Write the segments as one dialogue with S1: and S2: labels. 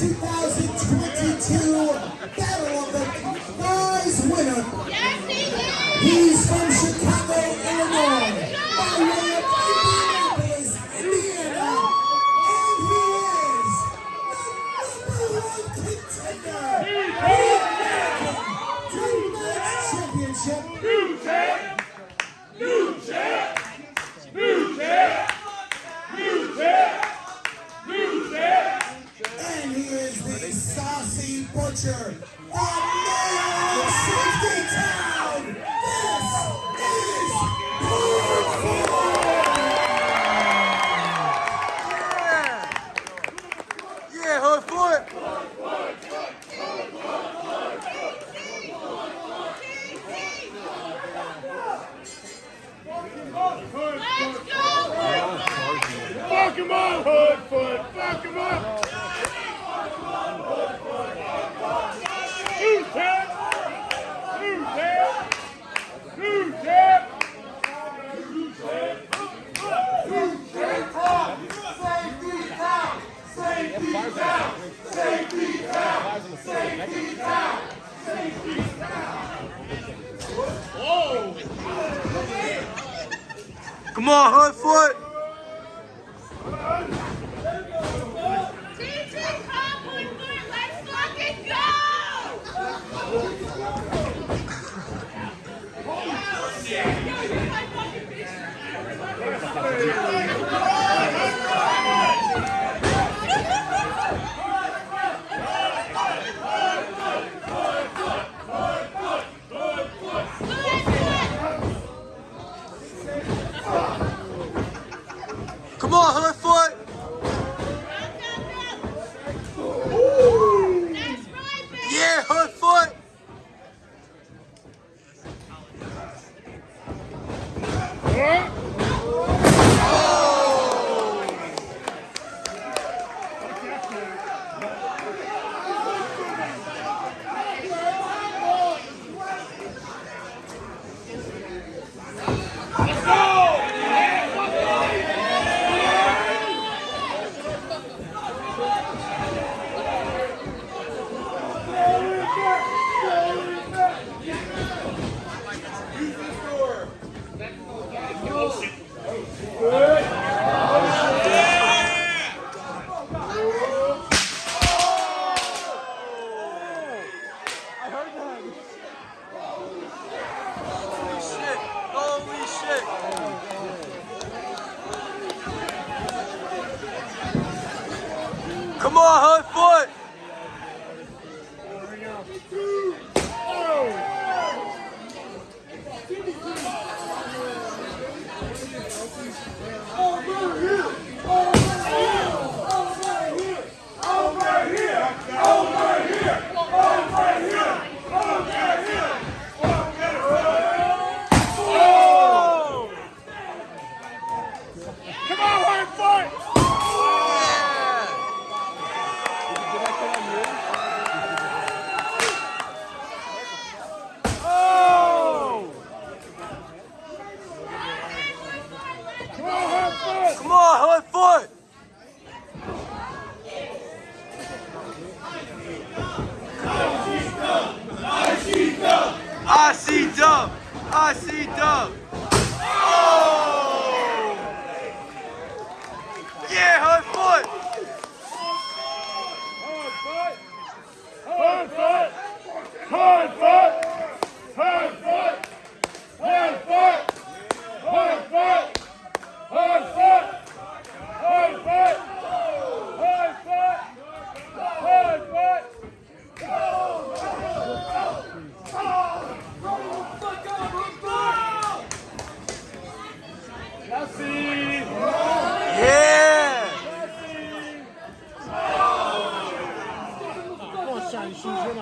S1: he's the saucy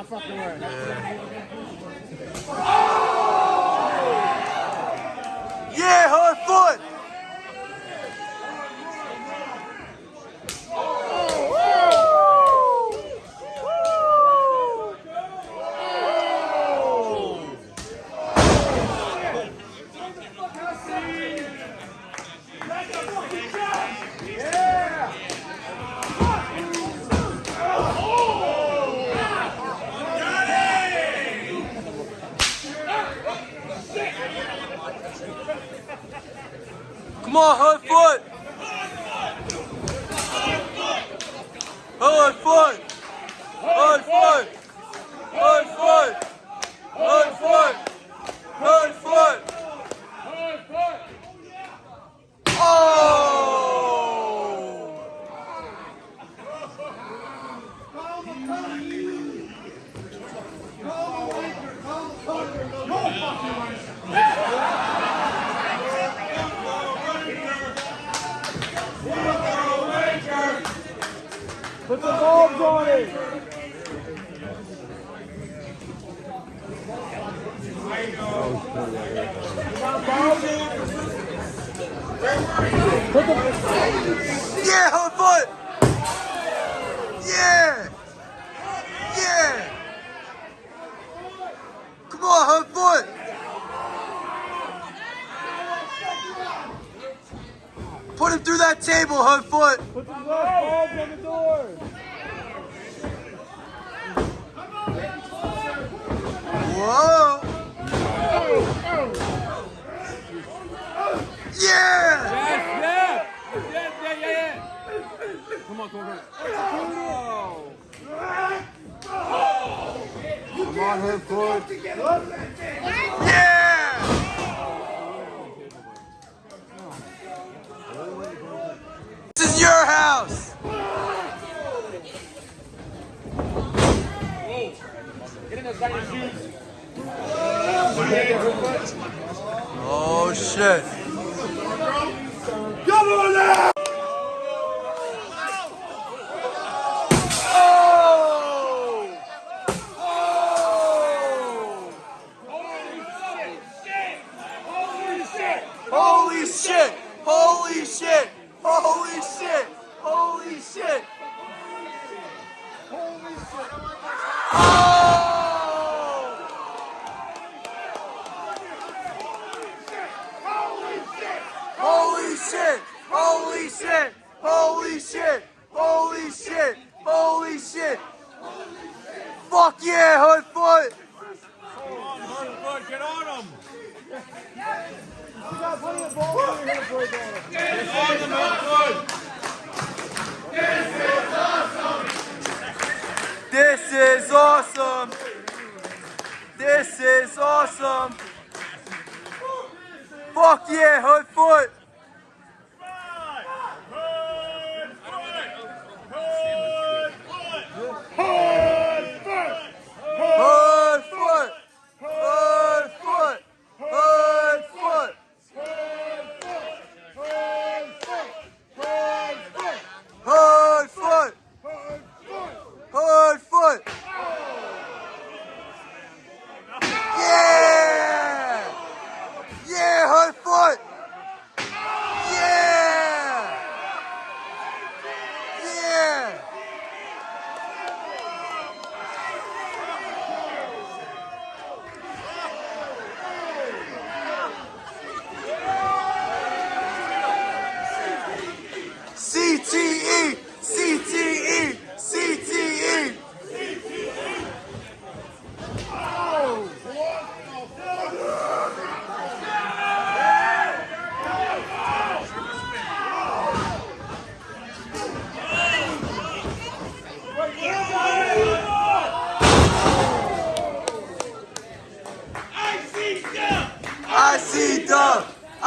S2: fucking
S3: word. on,
S4: hard foot. Hard foot. Hard foot. Hard foot. Hard foot. Hard foot.
S3: Oh! Call the. Call the
S4: punter. Call
S3: the.
S5: Put the bulbs on it.
S3: Yeah, foot. Yeah. Yeah. Come on, her foot. Put him through that table, her foot.
S5: Put the bulbs on the door.
S3: Whoa. Yeah.
S5: Yes, yeah. Yeah, yeah, yeah, yeah. Come on, come on, come on. Come on, her foot.
S3: Yeah. Oh shit.
S4: Come on now!
S3: Fuck yeah, hood foot.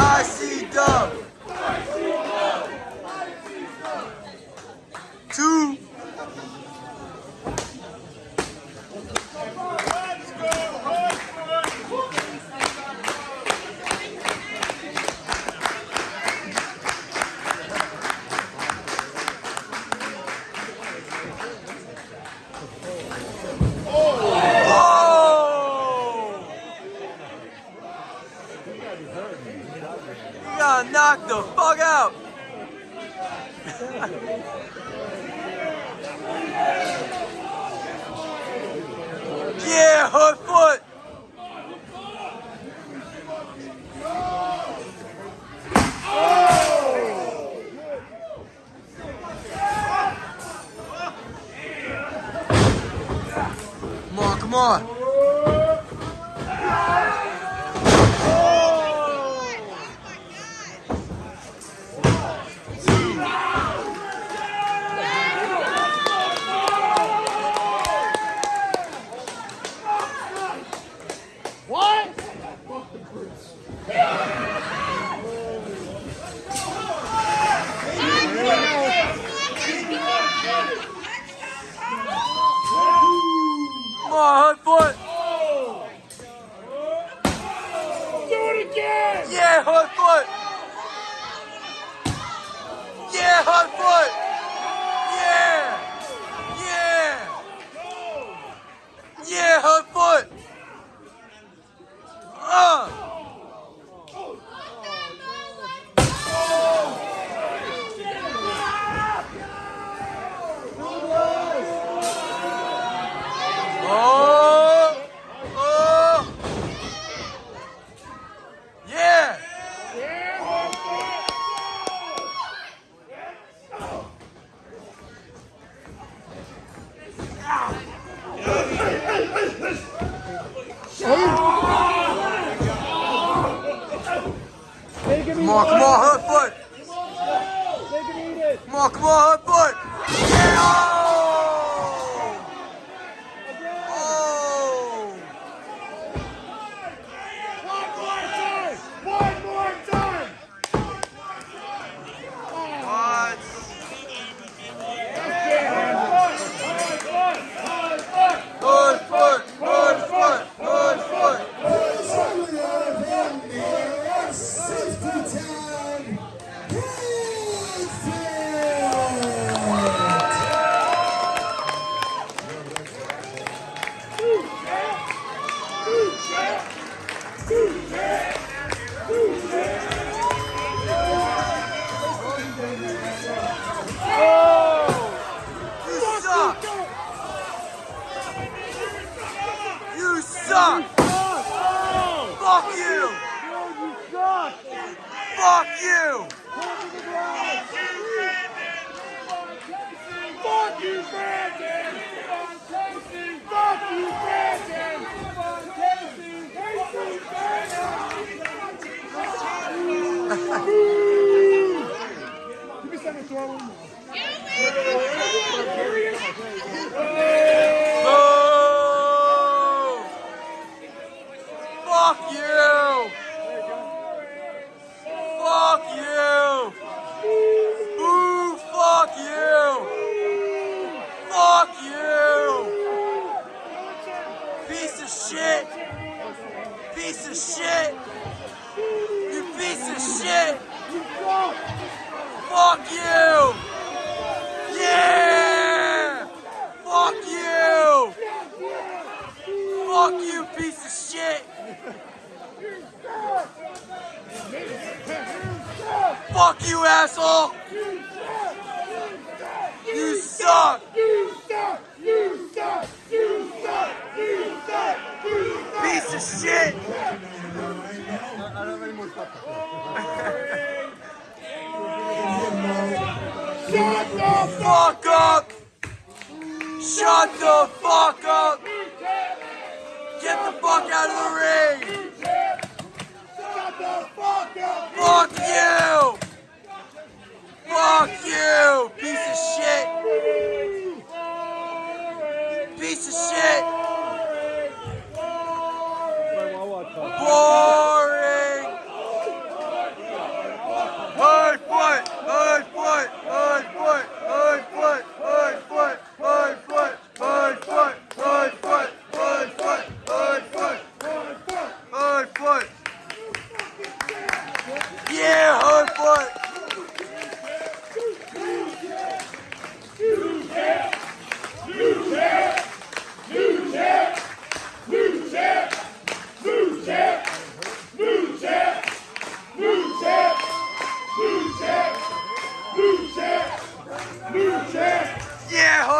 S3: I see dub. Got knocked the fuck out. yeah, hook foot. Come on, come on, hook foot. Come on, come on, hook foot. Yeah. Fuck you. Yeah. Fuck you. Fuck you, piece of shit. Fuck you, asshole. You suck.
S4: You suck! You suck! You suck! You suck! You suck!
S3: Piece of shit.
S4: Shut the
S3: Fuck up. Shut the fuck up. Get the fuck out of the ring.
S4: Shut the fuck up!
S3: Fuck you. Fuck you, piece of shit. Piece of shit. Boring.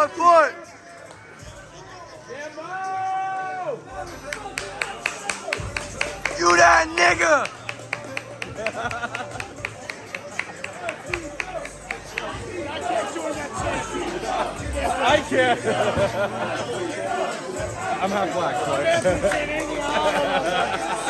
S3: on foot. You that nigga.
S4: I can't. I'm half black, so.